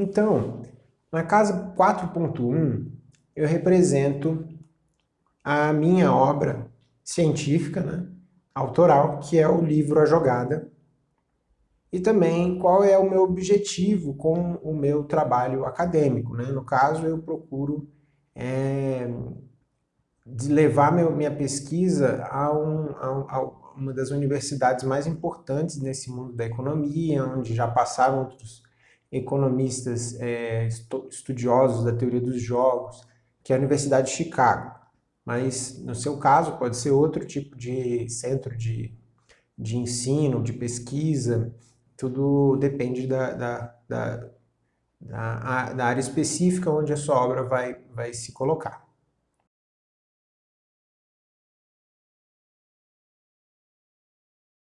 Então, na casa 4.1, eu represento a minha obra científica, né, autoral, que é o livro A Jogada, e também qual é o meu objetivo com o meu trabalho acadêmico. Né? No caso, eu procuro é, levar meu, minha pesquisa a, um, a, a, uma das universidades mais importantes nesse mundo da economia, onde já passaram outros economistas é, estudiosos da teoria dos jogos, que é a Universidade de Chicago. Mas, no seu caso, pode ser outro tipo de centro de, de ensino, de pesquisa, tudo depende da, da, da, da, da área específica onde a sua obra vai, vai se colocar.